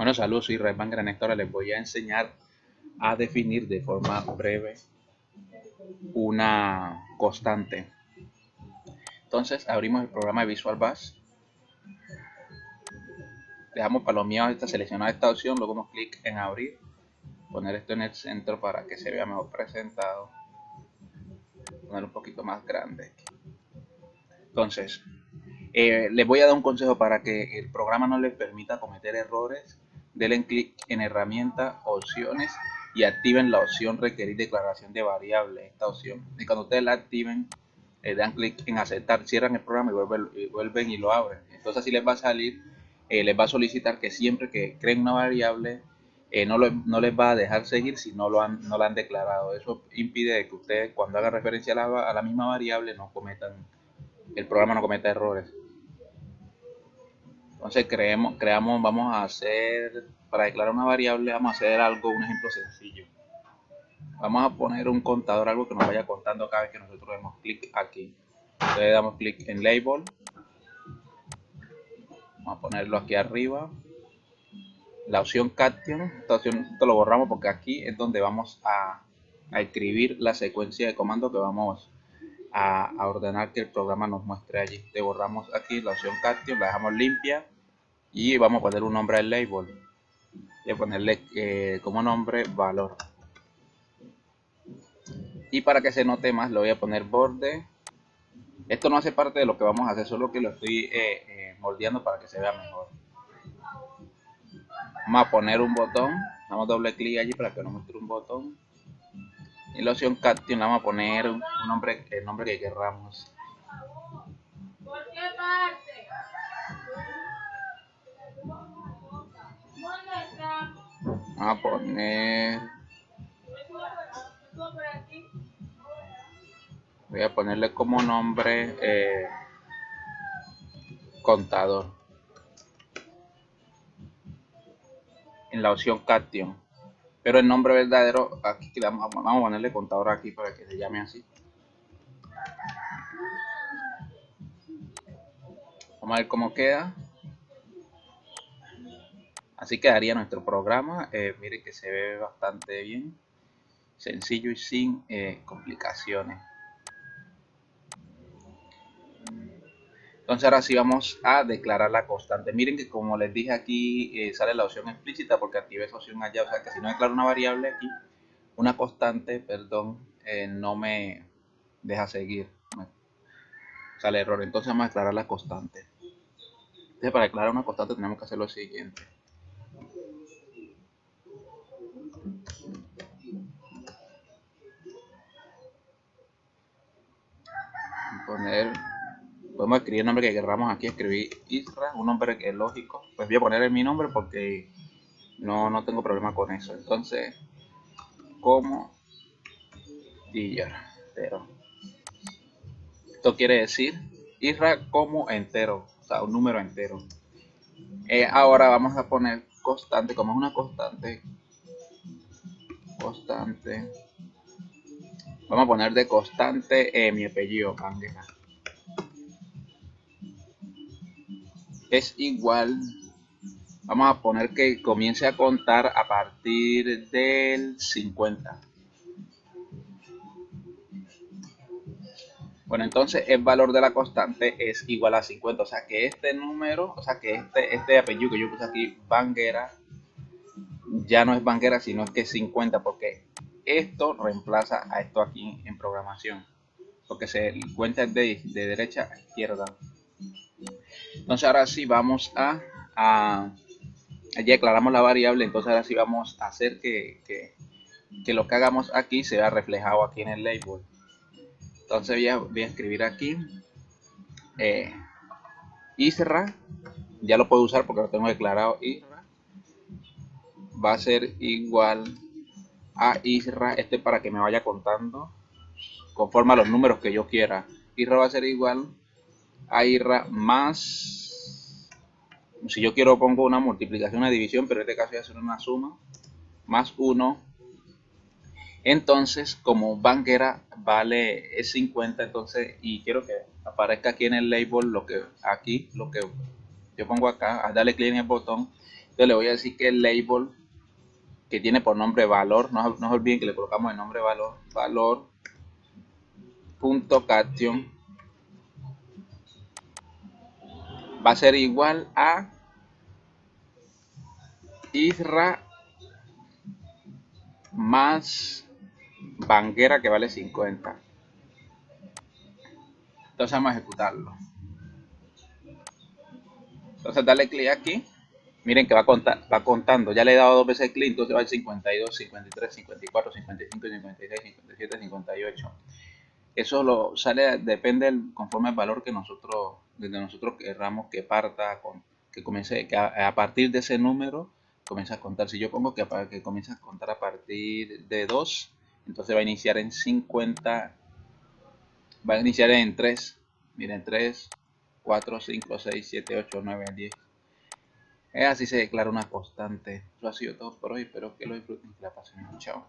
Bueno, saludos, soy Rayman Granectora. Les voy a enseñar a definir de forma breve una constante. Entonces, abrimos el programa de Visual Basic. Dejamos palomeado esta seleccionada esta opción, luego damos clic en abrir, poner esto en el centro para que se vea mejor presentado. Poner un poquito más grande. Entonces, eh, les voy a dar un consejo para que el programa no les permita cometer errores denle clic en herramienta, opciones y activen la opción requerir declaración de variable, esta opción. Y cuando ustedes la activen, le dan clic en aceptar, cierran el programa y vuelven, y, lo abren. Entonces así les va a salir, eh, les va a solicitar que siempre que creen una variable, eh, no, no, les va a dejar seguir si no lo han, no la han declarado. Eso impide que ustedes cuando hagan referencia a la, a la misma variable no cometan, el programa no cometa errores. Entonces creemos, creamos, vamos a hacer, para declarar una variable, vamos a hacer algo, un ejemplo sencillo. Vamos a poner un contador, algo que nos vaya contando cada vez que nosotros demos clic aquí. Entonces damos clic en Label. Vamos a ponerlo aquí arriba. La opción Caption, esta opción lo borramos porque aquí es donde vamos a, escribir la secuencia de comandos que vamos a, ordenar que el programa nos muestre allí. Te borramos aquí la opción Caption, la dejamos limpia y vamos a poner un nombre al label. Voy a ponerle eh, como nombre valor. Y para que se note más, le voy a poner borde. Esto no hace parte de lo que vamos a hacer, solo que lo estoy eh, eh, moldeando para que se vea mejor. Vamos a poner un botón. Damos doble clic allí para que nos muestre un botón y la opción caption vamos a poner un nombre, el nombre que querramos. Vamos a poner. Voy a ponerle como nombre eh, contador. En la opción caption pero el nombre verdadero aquí vamos, vamos a ponerle contador aquí para que se llame así. Vamos a ver cómo queda. Así quedaría nuestro programa. Eh, miren que se ve bastante bien. Sencillo y sin eh, complicaciones Entonces ahora sí vamos a declarar la constante. Miren que como les dije aquí eh, sale la opción explícita porque activé esa opción allá. O sea que si no declaro una variable aquí, una constante, perdón, eh, no me deja seguir. sale error. Entonces vamos a declarar la constante. Entonces para declarar una constante tenemos que hacer lo siguiente. Poner podemos escribir el nombre que queramos aquí, escribir Isra, un nombre que es lógico. Pues voy a poner mi nombre porque no, no tengo problema con eso. Entonces, como entero. Esto quiere decir Isra como entero, o sea, un número entero. Eh, ahora vamos a poner constante, como es una constante, constante. Vamos a poner de constante eh, mi apellido, Candela. Es igual, vamos a poner que comience a contar a partir del 50. Bueno, entonces el valor de la constante es igual a 50. O sea que este número, o sea que este, este apellido que yo puse aquí, Banguera, ya no es Banguera, sino que es 50. Porque esto reemplaza a esto aquí en programación. Porque se cuenta de, de derecha a izquierda. Entonces ahora sí vamos a, a ya declaramos la variable, entonces ahora sí vamos a hacer que, que, lo que hagamos aquí se vea reflejado aquí en el label. Entonces voy a, voy a escribir aquí eh, Isra, ya lo puedo usar porque lo tengo declarado Isra, va a ser igual a Isra, este para que me vaya contando conforme a los números que yo quiera. Isra va a ser igual a IRA más, si yo quiero pongo una multiplicación, una división, pero en este caso voy a hacer una suma, más 1. Entonces, como banquera vale es 50, entonces, y quiero que aparezca aquí en el label lo que aquí, lo que yo pongo acá, a darle clic en el botón, entonces le voy a decir que el label que tiene por nombre valor, no, no olviden que le colocamos el nombre valor, valor punto caption va a ser igual a Isra más Banguera que vale 50. Entonces vamos a ejecutarlo. Entonces dale clic aquí. Miren que va, contar, va contando. Ya le he dado dos veces clic, entonces va el 52, 53, 54, 55, 56, 57, 58. Eso lo sale, depende conforme al valor que nosotros, desde nosotros querramos que parta, con, que comience, que a, partir de ese número comienza a contar. Si yo pongo que, que a contar a partir de 2, entonces va a iniciar en 50, va a iniciar en 3, miren 3, 4, 5, 6, 7, 8, 9, 10. Es así se declara una constante. Eso ha sido todo por hoy. Espero que lo disfruten y que la pasen. Chao.